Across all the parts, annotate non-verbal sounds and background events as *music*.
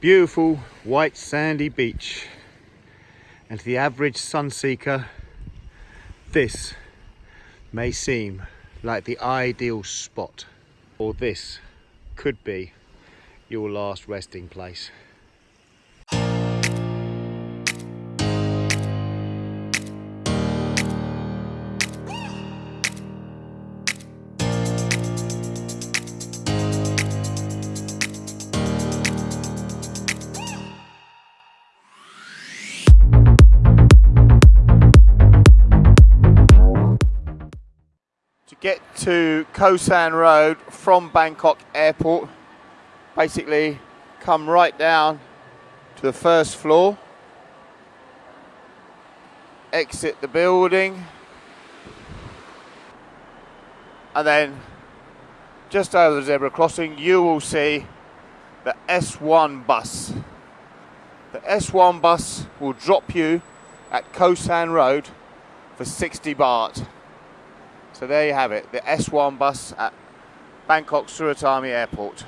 beautiful white sandy beach and to the average sunseeker this may seem like the ideal spot or this could be your last resting place. Get to Khao San Road from Bangkok Airport. Basically, come right down to the first floor, exit the building, and then just over the zebra crossing, you will see the S1 bus. The S1 bus will drop you at Khao San Road for 60 baht. So there you have it, the S1 bus at Bangkok Suvarnabhumi Airport.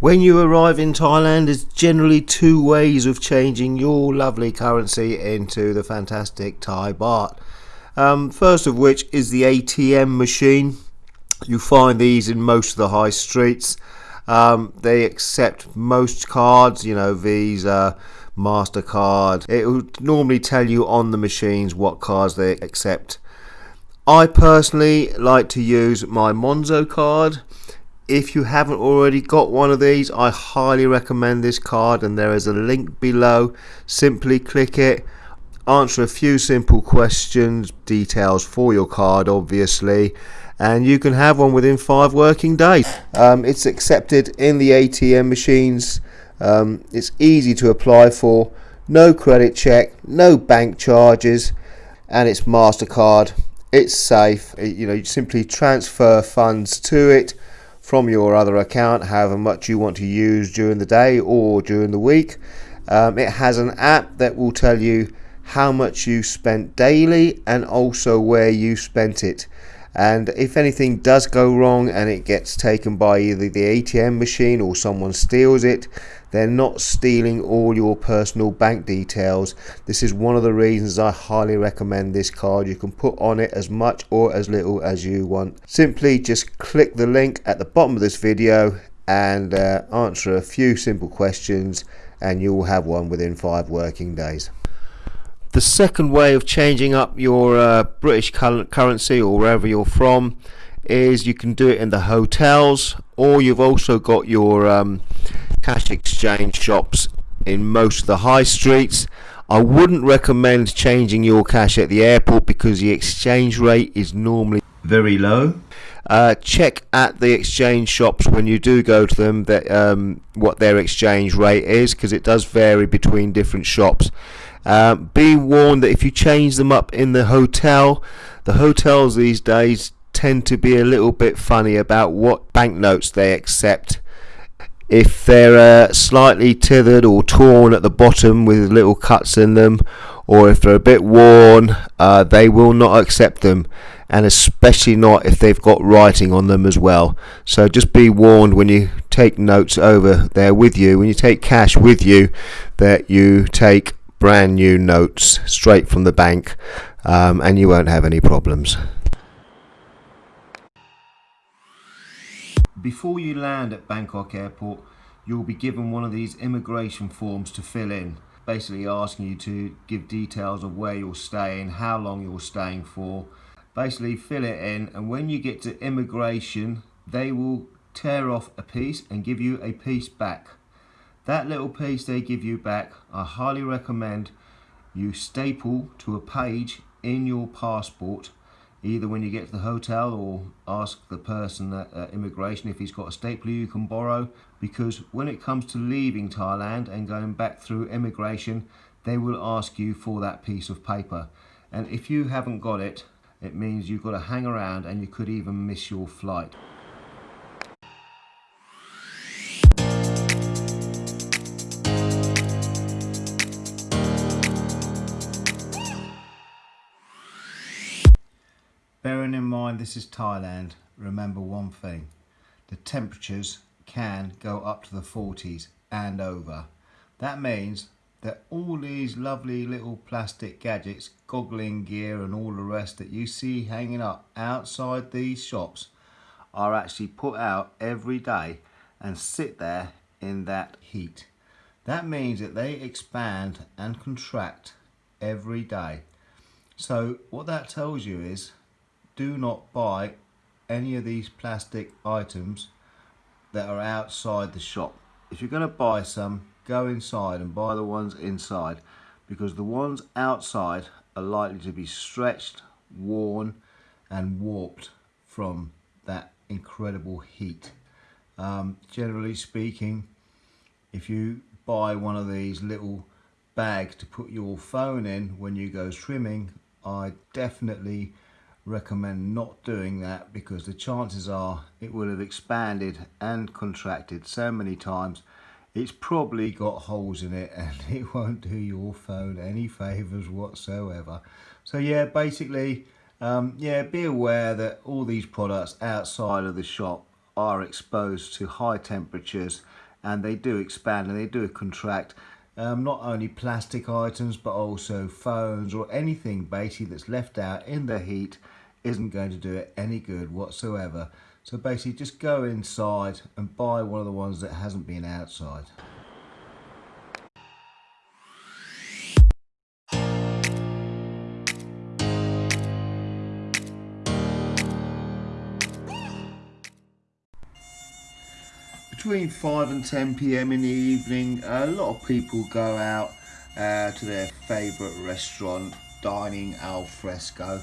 When you arrive in Thailand, there's generally two ways of changing your lovely currency into the fantastic Thai baht. Um, first of which is the ATM machine you find these in most of the high streets. Um, they accept most cards, you know, Visa, MasterCard. It will normally tell you on the machines what cards they accept. I personally like to use my Monzo card. If you haven't already got one of these, I highly recommend this card and there is a link below. Simply click it answer a few simple questions, details for your card obviously, and you can have one within five working days. Um, it's accepted in the ATM machines. Um, it's easy to apply for. No credit check, no bank charges, and it's Mastercard. It's safe. You know, you simply transfer funds to it from your other account, however much you want to use during the day or during the week. Um, it has an app that will tell you how much you spent daily and also where you spent it. And if anything does go wrong and it gets taken by either the ATM machine or someone steals it they're not stealing all your personal bank details. This is one of the reasons I highly recommend this card. You can put on it as much or as little as you want. Simply just click the link at the bottom of this video and uh, answer a few simple questions and you will have one within five working days the second way of changing up your uh, British currency or wherever you're from is you can do it in the hotels or you've also got your um, cash exchange shops in most of the high streets. I wouldn't recommend changing your cash at the airport because the exchange rate is normally very low. Uh, check at the exchange shops when you do go to them that um, what their exchange rate is because it does vary between different shops. Uh, be warned that if you change them up in the hotel, the hotels these days tend to be a little bit funny about what banknotes they accept. If they're uh, slightly tethered or torn at the bottom with little cuts in them, or if they're a bit worn, uh, they will not accept them, and especially not if they've got writing on them as well. So just be warned when you take notes over there with you, when you take cash with you, that you take brand new notes straight from the bank um, and you won't have any problems. Before you land at Bangkok airport you'll be given one of these immigration forms to fill in basically asking you to give details of where you're staying, how long you're staying for basically fill it in and when you get to immigration they will tear off a piece and give you a piece back that little piece they give you back, I highly recommend you staple to a page in your passport either when you get to the hotel or ask the person at uh, immigration if he's got a stapler you can borrow because when it comes to leaving Thailand and going back through immigration they will ask you for that piece of paper and if you haven't got it it means you've got to hang around and you could even miss your flight. Bearing in mind this is Thailand, remember one thing. The temperatures can go up to the 40s and over. That means that all these lovely little plastic gadgets, goggling gear and all the rest that you see hanging up outside these shops are actually put out every day and sit there in that heat. That means that they expand and contract every day. So what that tells you is do not buy any of these plastic items that are outside the shop. If you're going to buy some, go inside and buy the ones inside because the ones outside are likely to be stretched, worn and warped from that incredible heat. Um, generally speaking, if you buy one of these little bags to put your phone in when you go swimming, I definitely recommend not doing that because the chances are it will have expanded and contracted so many times. It's probably got holes in it *laughs* and it won't do your phone any favors whatsoever. So yeah basically um, yeah be aware that all these products outside of the shop are exposed to high temperatures and they do expand and they do contract um, not only plastic items but also phones or anything basically that's left out in the heat isn't going to do it any good whatsoever. So basically just go inside and buy one of the ones that hasn't been outside between 5 and 10 p.m. in the evening, a lot of people go out uh, to their favourite restaurant, dining al fresco,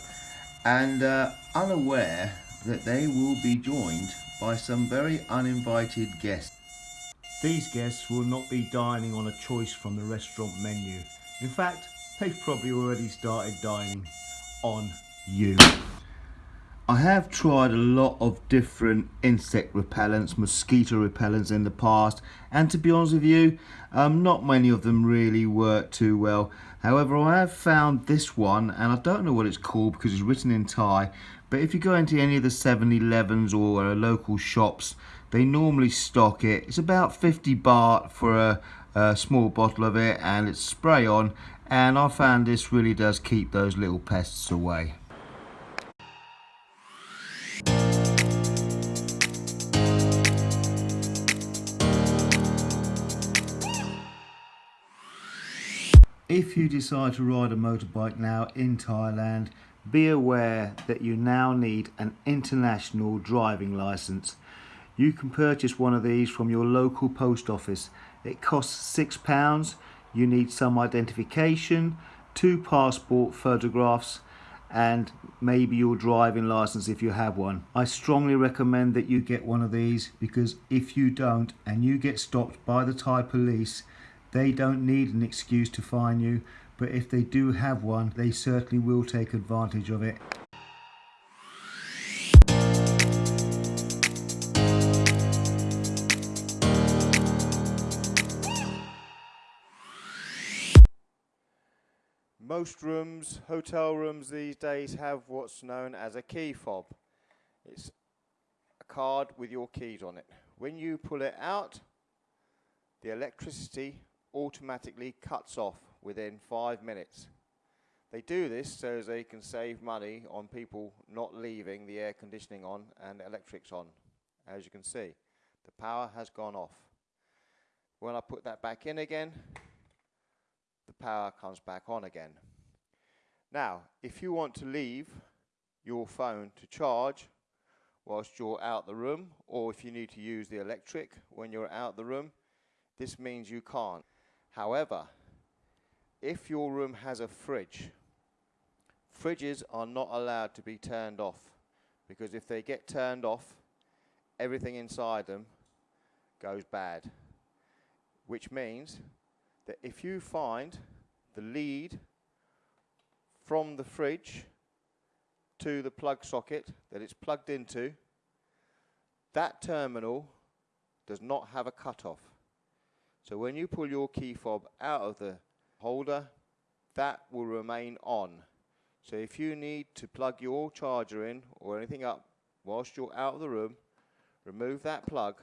and uh, unaware that they will be joined by some very uninvited guests. These guests will not be dining on a choice from the restaurant menu. In fact, they've probably already started dining on you. I have tried a lot of different insect repellents, mosquito repellents in the past and to be honest with you, um, not many of them really work too well. However, I have found this one and I don't know what it's called because it's written in Thai but if you go into any of the 7-Elevens or uh, local shops they normally stock it. It's about 50 baht for a, a small bottle of it and it's spray on and I found this really does keep those little pests away. If you decide to ride a motorbike now in Thailand, be aware that you now need an international driving license. You can purchase one of these from your local post office. It costs £6. You need some identification, two passport photographs and maybe your driving license if you have one. I strongly recommend that you get one of these because if you don't and you get stopped by the Thai police they don't need an excuse to fine you, but if they do have one, they certainly will take advantage of it. Most rooms, hotel rooms these days have what's known as a key fob. It's a card with your keys on it. When you pull it out, the electricity automatically cuts off within five minutes. They do this so they can save money on people not leaving the air conditioning on and electrics on. As you can see, the power has gone off. When I put that back in again, the power comes back on again. Now, if you want to leave your phone to charge whilst you're out the room, or if you need to use the electric when you're out the room, this means you can't. However, if your room has a fridge, fridges are not allowed to be turned off because if they get turned off, everything inside them goes bad. Which means that if you find the lead from the fridge to the plug socket that it's plugged into, that terminal does not have a cutoff. So when you pull your key fob out of the holder, that will remain on. So if you need to plug your charger in or anything up whilst you're out of the room, remove that plug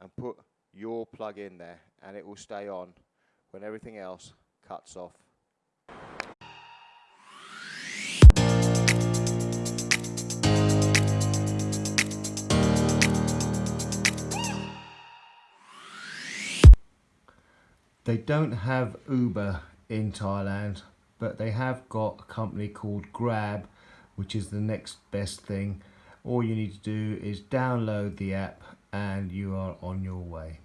and put your plug in there and it will stay on when everything else cuts off. They don't have Uber in Thailand, but they have got a company called Grab, which is the next best thing. All you need to do is download the app and you are on your way.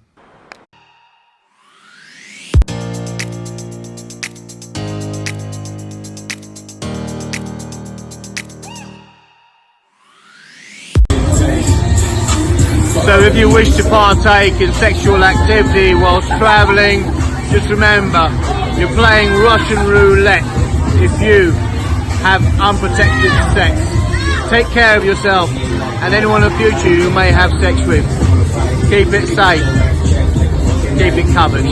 So if you wish to partake in sexual activity whilst travelling, just remember, you're playing Russian roulette if you have unprotected sex. Take care of yourself and anyone in the future you may have sex with. Keep it safe. Keep it covered.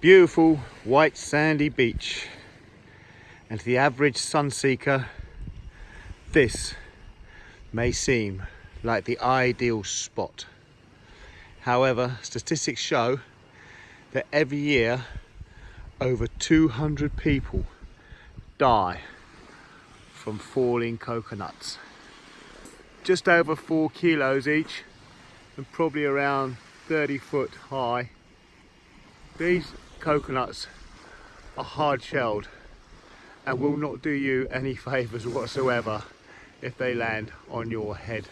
Beautiful white sandy beach and to the average sunseeker this may seem like the ideal spot. However, statistics show that every year over 200 people die from falling coconuts. Just over four kilos each and probably around 30 foot high. These coconuts are hard shelled and will not do you any *laughs* favours whatsoever if they land on your head.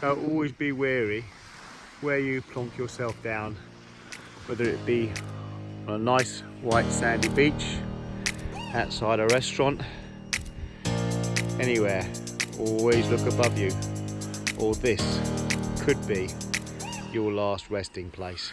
So always be wary where you plonk yourself down, whether it be on a nice white sandy beach, outside a restaurant, anywhere, always look above you or this could be your last resting place.